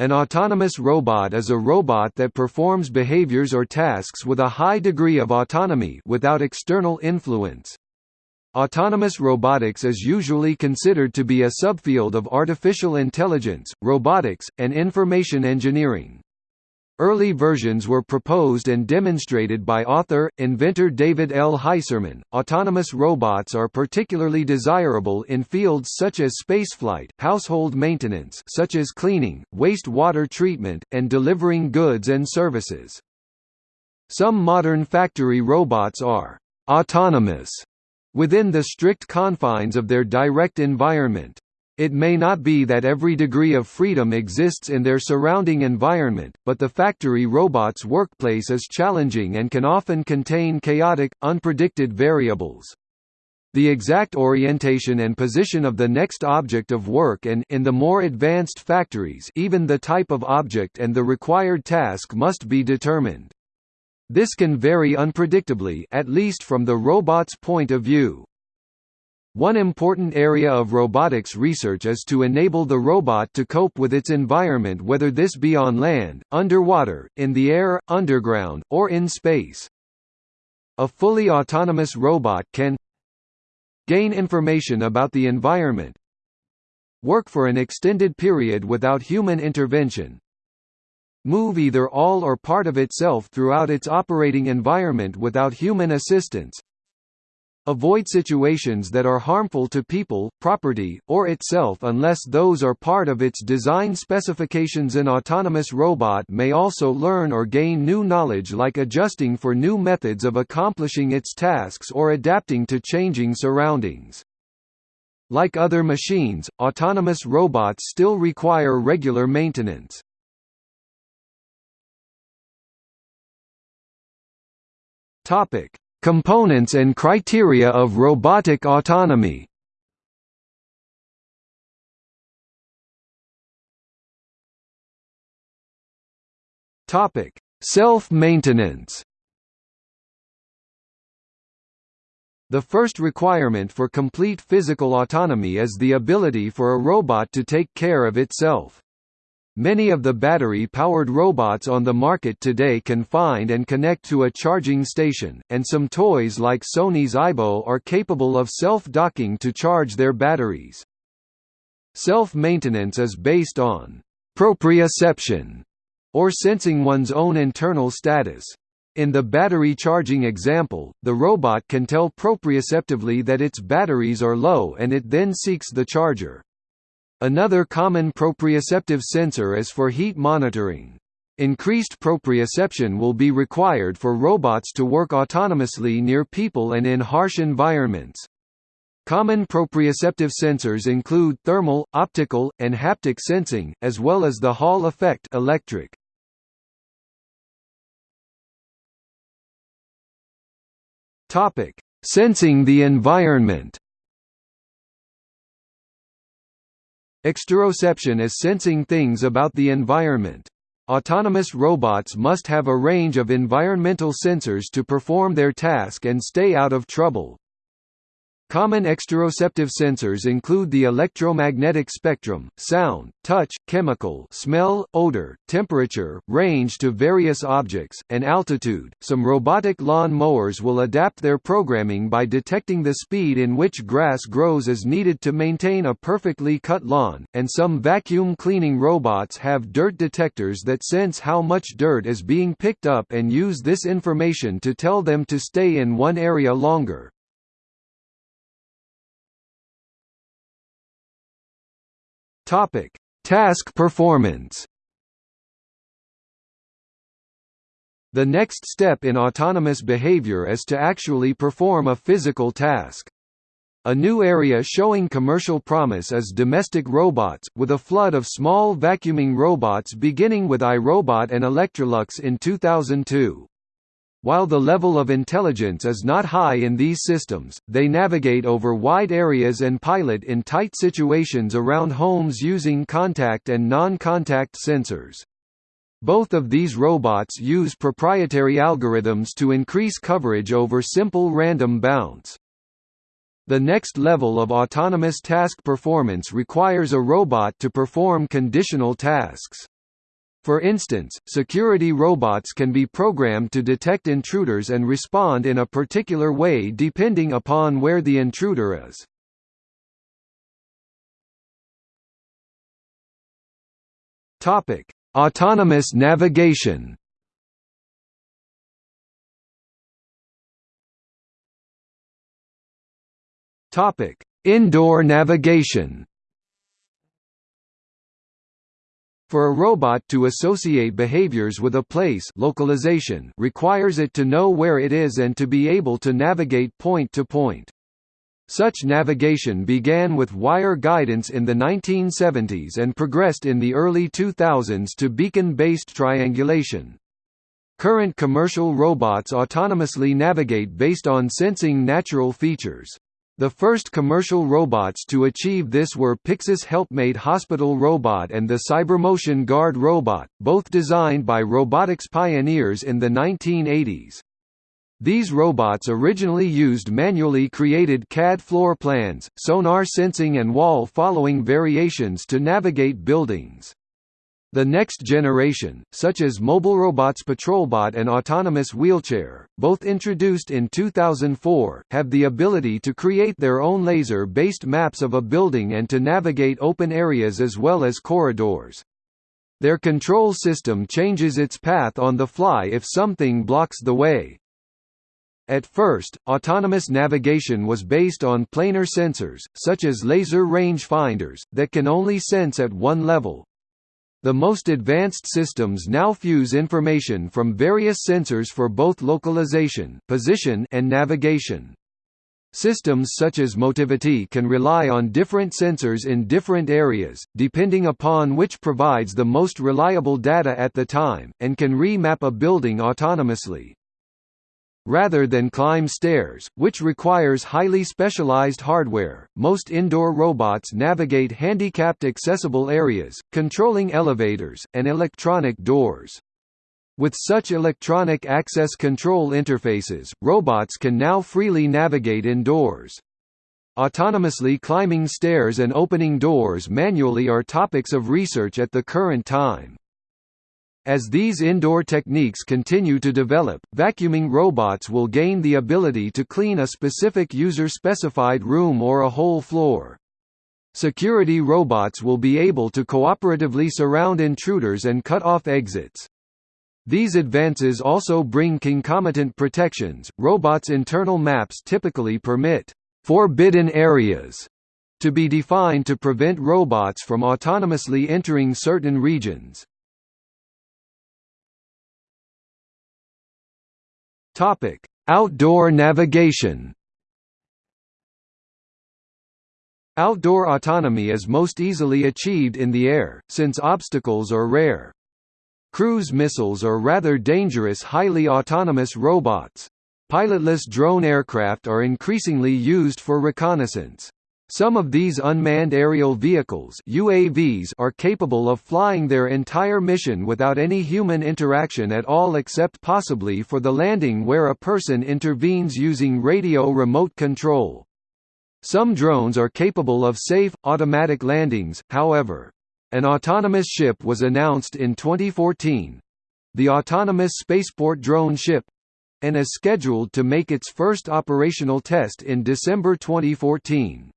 An autonomous robot is a robot that performs behaviors or tasks with a high degree of autonomy without external influence. Autonomous robotics is usually considered to be a subfield of artificial intelligence, robotics, and information engineering. Early versions were proposed and demonstrated by author, inventor David L. Heiserman. Autonomous robots are particularly desirable in fields such as spaceflight, household maintenance such as cleaning, waste water treatment, and delivering goods and services. Some modern factory robots are autonomous within the strict confines of their direct environment. It may not be that every degree of freedom exists in their surrounding environment, but the factory robot's workplace is challenging and can often contain chaotic, unpredicted variables. The exact orientation and position of the next object of work and in the more advanced factories even the type of object and the required task must be determined. This can vary unpredictably at least from the robot's point of view. One important area of robotics research is to enable the robot to cope with its environment whether this be on land, underwater, in the air, underground, or in space. A fully autonomous robot can gain information about the environment work for an extended period without human intervention move either all or part of itself throughout its operating environment without human assistance Avoid situations that are harmful to people, property, or itself unless those are part of its design specifications An autonomous robot may also learn or gain new knowledge like adjusting for new methods of accomplishing its tasks or adapting to changing surroundings. Like other machines, autonomous robots still require regular maintenance. Topic: Components and criteria of robotic autonomy Self-maintenance The first requirement for complete physical autonomy is the ability for a robot to take care of itself. Many of the battery-powered robots on the market today can find and connect to a charging station, and some toys like Sony's Aibo are capable of self-docking to charge their batteries. Self-maintenance is based on proprioception, or sensing one's own internal status. In the battery charging example, the robot can tell proprioceptively that its batteries are low and it then seeks the charger. Another common proprioceptive sensor is for heat monitoring. Increased proprioception will be required for robots to work autonomously near people and in harsh environments. Common proprioceptive sensors include thermal, optical, and haptic sensing, as well as the Hall effect electric. Sensing the environment Exteroception is sensing things about the environment. Autonomous robots must have a range of environmental sensors to perform their task and stay out of trouble. Common exteroceptive sensors include the electromagnetic spectrum, sound, touch, chemical, smell, odor, temperature, range to various objects, and altitude. Some robotic lawn mowers will adapt their programming by detecting the speed in which grass grows as needed to maintain a perfectly cut lawn, and some vacuum cleaning robots have dirt detectors that sense how much dirt is being picked up and use this information to tell them to stay in one area longer. Topic: Task performance. The next step in autonomous behavior is to actually perform a physical task. A new area showing commercial promise is domestic robots, with a flood of small vacuuming robots beginning with iRobot and Electrolux in 2002. While the level of intelligence is not high in these systems, they navigate over wide areas and pilot in tight situations around homes using contact and non-contact sensors. Both of these robots use proprietary algorithms to increase coverage over simple random bounds. The next level of autonomous task performance requires a robot to perform conditional tasks. For instance, security robots can be programmed to detect intruders and respond in a particular way depending upon where the intruder is. Topic: Autonomous navigation. Topic: Indoor navigation. For a robot to associate behaviors with a place localization requires it to know where it is and to be able to navigate point to point. Such navigation began with wire guidance in the 1970s and progressed in the early 2000s to beacon-based triangulation. Current commercial robots autonomously navigate based on sensing natural features. The first commercial robots to achieve this were Pyxis Helpmate Hospital Robot and the Cybermotion Guard Robot, both designed by robotics pioneers in the 1980s. These robots originally used manually created CAD floor plans, sonar sensing and wall-following variations to navigate buildings. The next generation, such as Mobile Robots Patrolbot and Autonomous Wheelchair, both introduced in 2004, have the ability to create their own laser-based maps of a building and to navigate open areas as well as corridors. Their control system changes its path on the fly if something blocks the way. At first, autonomous navigation was based on planar sensors, such as laser range finders, that can only sense at one level, the most advanced systems now fuse information from various sensors for both localization position and navigation. Systems such as Motivity can rely on different sensors in different areas, depending upon which provides the most reliable data at the time, and can remap a building autonomously rather than climb stairs, which requires highly specialized hardware. Most indoor robots navigate handicapped accessible areas, controlling elevators, and electronic doors. With such electronic access control interfaces, robots can now freely navigate indoors. Autonomously climbing stairs and opening doors manually are topics of research at the current time. As these indoor techniques continue to develop, vacuuming robots will gain the ability to clean a specific user-specified room or a whole floor. Security robots will be able to cooperatively surround intruders and cut off exits. These advances also bring concomitant protections. Robots' internal maps typically permit forbidden areas to be defined to prevent robots from autonomously entering certain regions. Topic: Outdoor navigation. Outdoor autonomy is most easily achieved in the air, since obstacles are rare. Cruise missiles are rather dangerous highly autonomous robots. Pilotless drone aircraft are increasingly used for reconnaissance. Some of these unmanned aerial vehicles UAVs are capable of flying their entire mission without any human interaction at all except possibly for the landing where a person intervenes using radio remote control. Some drones are capable of safe, automatic landings, however. An autonomous ship was announced in 2014 the Autonomous Spaceport Drone Ship and is scheduled to make its first operational test in December 2014.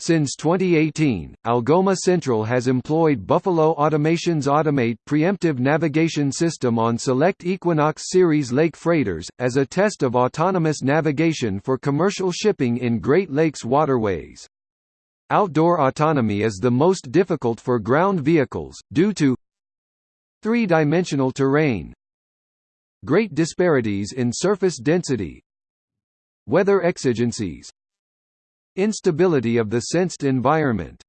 Since 2018, Algoma Central has employed Buffalo Automation's Automate preemptive navigation system on select Equinox Series lake freighters, as a test of autonomous navigation for commercial shipping in Great Lakes waterways. Outdoor autonomy is the most difficult for ground vehicles, due to three-dimensional terrain, great disparities in surface density, weather exigencies, Instability of the sensed environment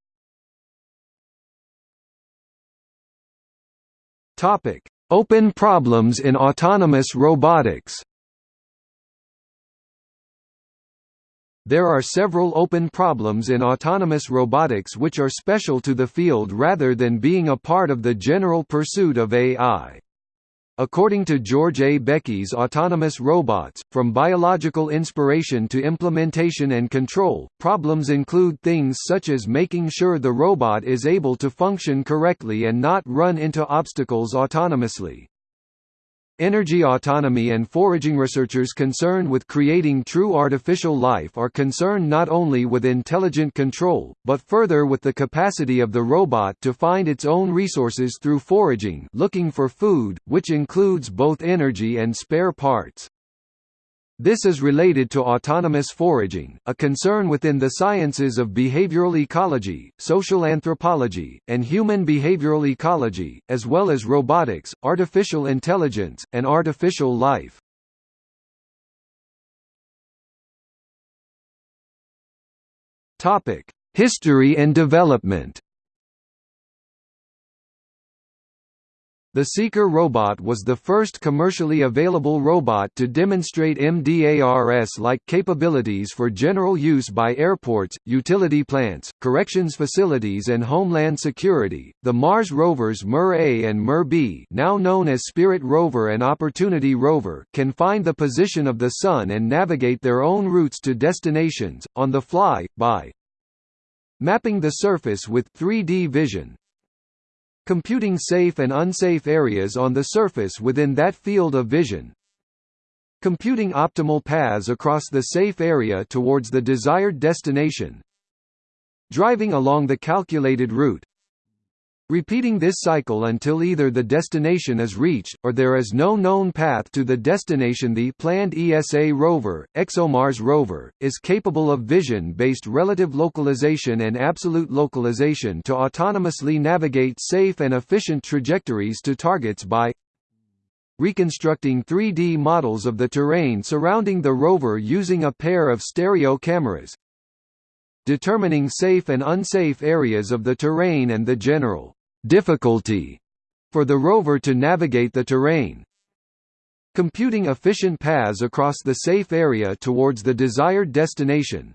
Topic: Open problems in autonomous robotics. There are several open problems in autonomous robotics which are special to the field rather than being a part of the general pursuit of AI. According to George A. Bekey's Autonomous Robots, from biological inspiration to implementation and control, problems include things such as making sure the robot is able to function correctly and not run into obstacles autonomously. Energy autonomy and foraging researchers concerned with creating true artificial life are concerned not only with intelligent control, but further with the capacity of the robot to find its own resources through foraging looking for food, which includes both energy and spare parts. This is related to autonomous foraging, a concern within the sciences of behavioral ecology, social anthropology, and human behavioral ecology, as well as robotics, artificial intelligence, and artificial life. History and development The Seekur robot was the first commercially available robot to demonstrate MDARS-like capabilities for general use by airports, utility plants, corrections facilities and homeland security. The Mars rovers MER-A and MER-B, now known as Spirit rover and Opportunity rover, can find the position of the sun and navigate their own routes to destinations on the fly by mapping the surface with 3D vision, computing safe and unsafe areas on the surface within that field of vision, computing optimal paths across the safe area towards the desired destination, driving along the calculated route, repeating this cycle until either the destination is reached, or there is no known path to the destination. The planned ESA rover, ExoMars rover, is capable of vision-based relative localization and absolute localization to autonomously navigate safe and efficient trajectories to targets by reconstructing 3D models of the terrain surrounding the rover using a pair of stereo cameras, determining safe and unsafe areas of the terrain and the general difficulty for the rover to navigate the terrain. Computing efficient paths across the safe area towards the desired destination.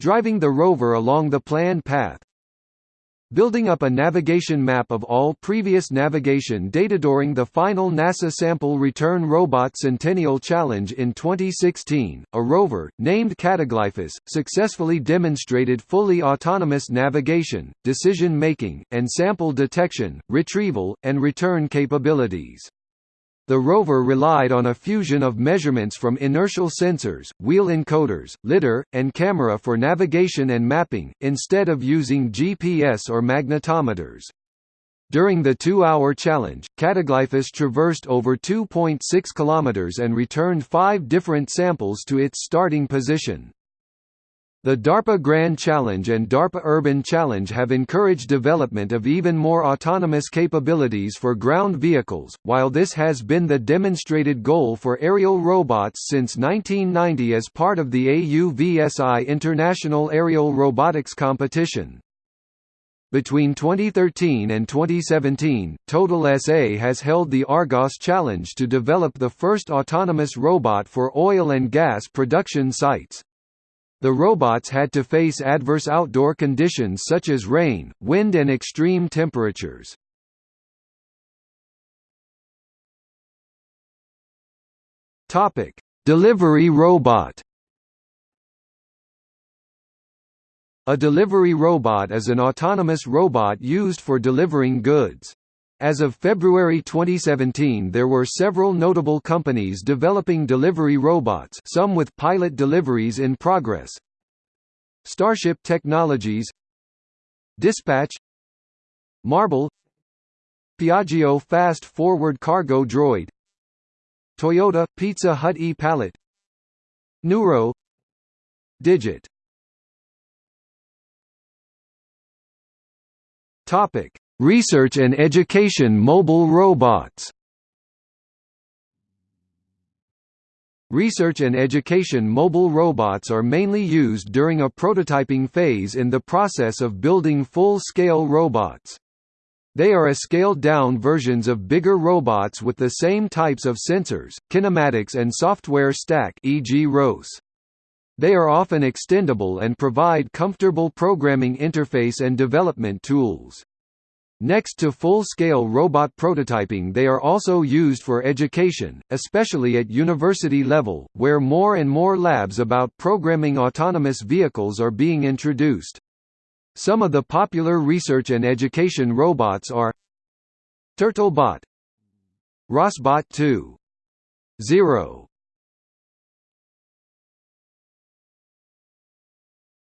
Driving the rover along the planned path. Building up a navigation map of all previous navigation data during the final NASA Sample Return Robot Centennial Challenge in 2016, a rover, named Cataglyphis, successfully demonstrated fully autonomous navigation, decision-making, and sample detection, retrieval, and return capabilities. The rover relied on a fusion of measurements from inertial sensors, wheel encoders, lidar, and camera for navigation and mapping, instead of using GPS or magnetometers. During the two-hour challenge, Cataglyphis traversed over 2.6 km and returned five different samples to its starting position. The DARPA Grand Challenge and DARPA Urban Challenge have encouraged development of even more autonomous capabilities for ground vehicles, while this has been the demonstrated goal for aerial robots since 1990 as part of the AUVSI International Aerial Robotics Competition. Between 2013 and 2017, Total SA has held the Argos Challenge to develop the first autonomous robot for oil and gas production sites. The robots had to face adverse outdoor conditions such as rain, wind and extreme temperatures. Topic: Delivery robot. A delivery robot is an autonomous robot used for delivering goods. As of February 2017 there were several notable companies developing delivery robots some with pilot deliveries in progress. Starship Technologies Dispatch Marble Piaggio Fast Forward Cargo Droid Toyota Pizza Hut e-Pallet Nuro Digit Topic Research and education mobile robots Research and education mobile robots are mainly used during a prototyping phase in the process of building full-scale robots. They are a scaled-down versions of bigger robots with the same types of sensors, kinematics and software stack e.g. ROS. They are often extendable and provide comfortable programming interface and development tools. Next to full-scale robot prototyping they are also used for education, especially at university level, where more and more labs about programming autonomous vehicles are being introduced. Some of the popular research and education robots are Turtlebot ROSbot 2. 0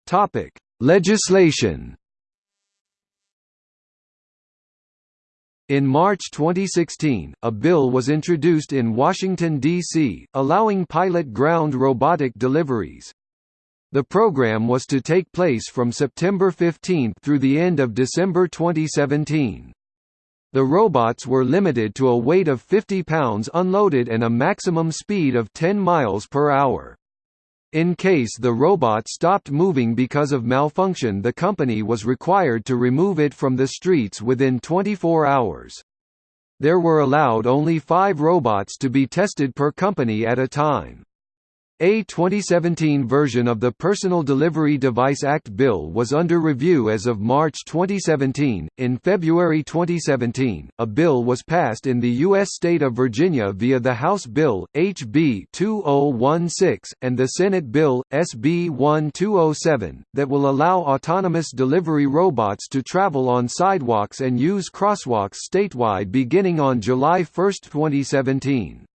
Topic: Legislation In March 2016, a bill was introduced in Washington, D.C., allowing pilot ground robotic deliveries. The program was to take place from September 15 through the end of December 2017. The robots were limited to a weight of 50 pounds unloaded and a maximum speed of 10 miles per hour. In case the robot stopped moving because of malfunction the company was required to remove it from the streets within 24 hours. There were allowed only five robots to be tested per company at a time. A 2017 version of the Personal Delivery Device Act bill was under review as of March 2017. In February 2017, a bill was passed in the U.S. state of Virginia via the House Bill, HB 2016, and the Senate Bill, SB 1207, that will allow autonomous delivery robots to travel on sidewalks and use crosswalks statewide beginning on July 1, 2017.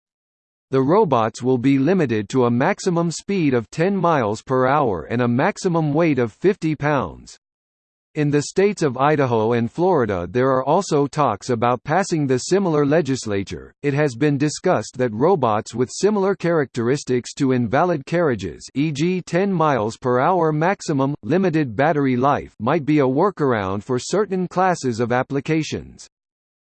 The robots will be limited to a maximum speed of 10 miles per hour and a maximum weight of 50 pounds. In the states of Idaho and Florida, there are also talks about passing the similar legislature. It has been discussed that robots with similar characteristics to invalid carriages, e.g., 10 miles per hour maximum limited battery life, might be a workaround for certain classes of applications.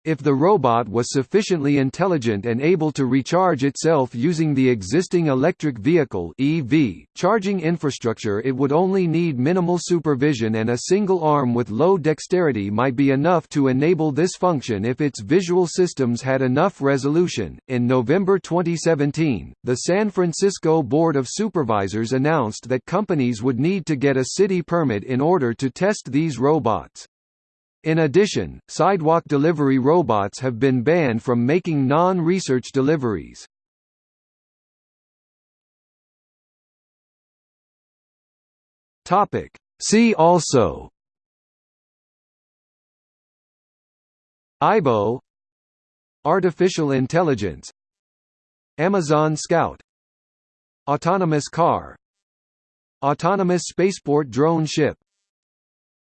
If the robot was sufficiently intelligent and able to recharge itself using the existing electric vehicle EV charging infrastructure it would only need minimal supervision and a single arm with low dexterity might be enough to enable this function if its visual systems had enough resolution. In November 2017, the San Francisco Board of Supervisors announced that companies would need to get a city permit in order to test these robots. In addition, sidewalk delivery robots have been banned from making non-research deliveries. Topic. See also Aibo Artificial intelligence Amazon Scout Autonomous car Autonomous spaceport drone ship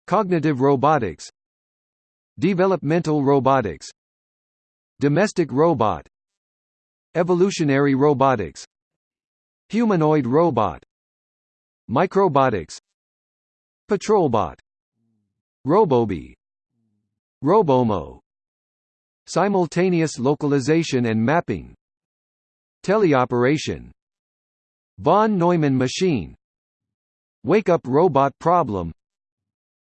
Cognitive robotics Developmental robotics. Domestic robot. Evolutionary robotics. Humanoid robot. Microbotics. Patrolbot. Robobee Robomow. Simultaneous localization and mapping. Teleoperation. Von Neumann machine. Wake-up robot problem.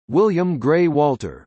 William Gray Walter